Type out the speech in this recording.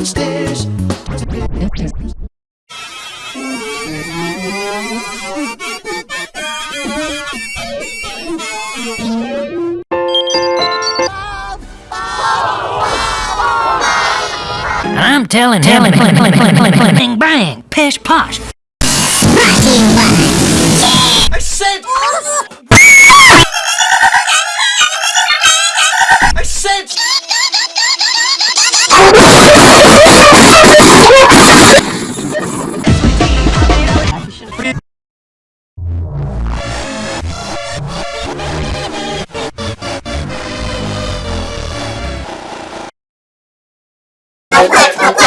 downstairs. I'm telling him, bang, bang, pish posh. Okay, okay.